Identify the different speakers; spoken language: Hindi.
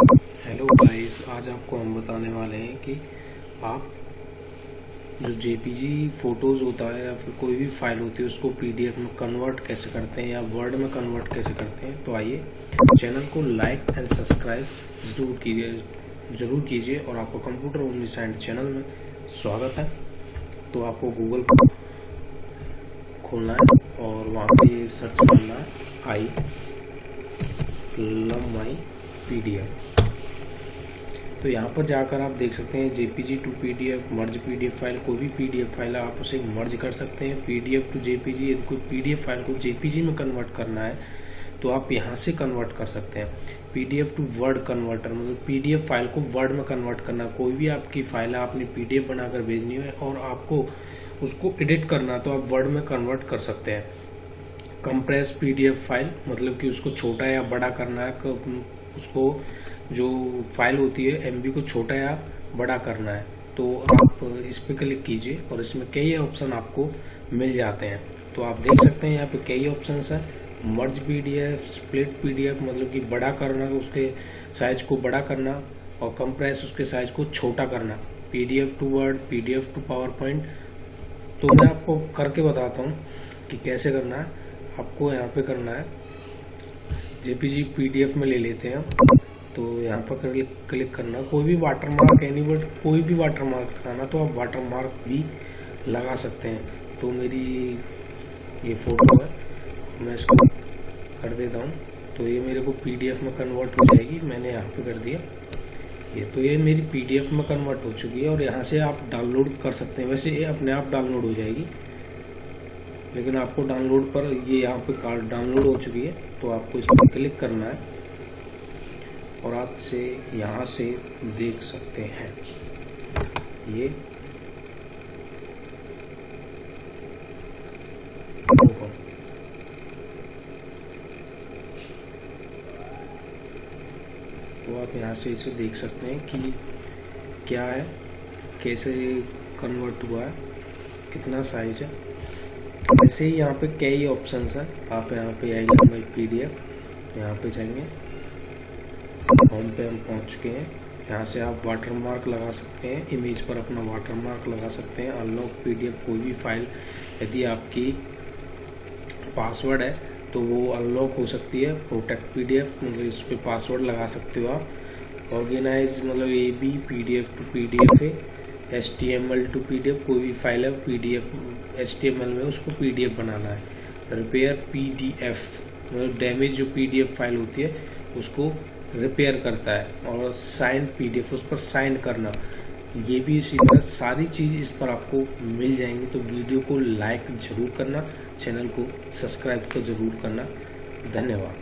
Speaker 1: हेलो गाइस आज आपको हम बताने वाले हैं कि आप जो जेपीजी फ़ोटोज़ होता है या फिर कोई भी फ़ाइल होती है, उसको पीडीएफ में कन्वर्ट कैसे करते हैं या वर्ड में कन्वर्ट कैसे करते हैं तो आइए चैनल को लाइक एंड सब्सक्राइब ज़रूर कीजिए ज़रूर कीजिए और आपको कंप्यूटर ओनली साइंड चैनल में स्वागत है। तो आपको गूगल खोलना है और वहाँ पे सर्च करना है आई लम पीडीएफ तो यहाँ पर जाकर आप देख सकते हैं JPG to PDF merge PDF file कोई भी पीडीएफ फ़ाइल है आप उसे मर्ज कर सकते हैं पीडीएफ टू जेपीजी कोई पीडीएफ फ़ाइल को जेपीजी में कन्वर्ट करना है तो आप यहाँ से कन्वर्ट कर सकते हैं पीडीएफ टू वर्ड कन्वर्टर मतलब पीडीएफ फ़ाइल को वर्ड में कन्वर्ट करना कोई भी आपकी फ़ाइल है आपने पीडीएफ बनाकर भेजनी है और आपको उसको एडिट करना तो आप वर्ड में कन्वर्ट कर सकते हैं कंप्रेस पीडीएफ फ़ाइल मतलब कि उसको छोटा या बड़ा करना है उसको जो फ़ाइल होती है एमबी को छोटा या बड़ा करना है तो आप इस पे क्लिक कीजिए और इसमें कई ऑप्शन आपको मिल जाते हैं। तो आप देख सकते हैं यहाँ पे कई ऑप्शन है। मर्ज पीडीएफ स्प्लिट पीडीएफ मतलब कि बड़ा करना, उसके साइज़ को बड़ा करना और कंप्रेस उसके साइज़ को छोटा करना। PDF to Word PDF to PowerPoint तो मैं आपको करके बताता हूँ कि कैसे करना है। आपको यहाँ पे करना है। जेपीजी पीडीएफ में ले लेते हैं तो यहाँ पर क्लिक करना। कोई भी वाटर मार्क एनी वर्ड कोई भी वाटर मार्क लगाना तो आप वाटर मार्क भी लगा सकते हैं। तो मेरी ये फ़ोटो है, मैं इसको कर देता हूँ। तो ये मेरे को पीडीएफ में कन्वर्ट हो जाएगी। मैंने यहाँ पे कर दिया। ये तो ये मेरी पीडीएफ में कन्वर्ट हो चुकी है और यहाँ से आप डाउनलोड कर सकते हैं। वैसे ये अपने आप डाउनलोड हो जाएगी। लेकिन आपको डाउनलोड पर ये यहाँ पे कार्ड डाउनलोड हो चुकी है तो आपको इस पर क्लिक करना है और आप इसे यहाँ से देख सकते हैं। ये तो आप यहाँ से इसे देख सकते हैं कि क्या है, कैसे कन्वर्ट हुआ है, कितना साइज़ है। ऐसे ही यहाँ पे कई ऑप्शन है। आप यहाँ पे आइए पी डी एफ़ यहाँ पे जाएँगे। होम पे हम पहुँच चुके हैं। यहाँ से आप वाटर मार्क लगा सकते हैं। इमेज पर अपना वाटर मार्क लगा सकते हैं। अनलॉक पीडीएफ कोई भी फ़ाइल यदि आपकी पासवर्ड है तो वो अनलॉक हो सकती है। प्रोटेक्ट पी पीडीएफ मतलब इस पर पासवर्ड लगा सकते हो आप। ऑर्गेनाइज मतलब A B P D F to P D F है। H T M L to P D F कोई भी फ़ाइल है P D F T M L में उसको पी डी एफ़ बनाना है। रिपेयर पी डी एफ़ मतलब डैमेज जो पी डी एफ़ फ़ाइल होती है, उसको रिपेयर करता है और साइन पीडीएफ उस पर साइन करना। ये भी इसी तरह सारी चीज़ इस पर आपको मिल जाएँगी तो वीडियो को लाइक ज़रूर करना चैनल को सब्सक्राइब तो ज़रूर करना। धन्यवाद।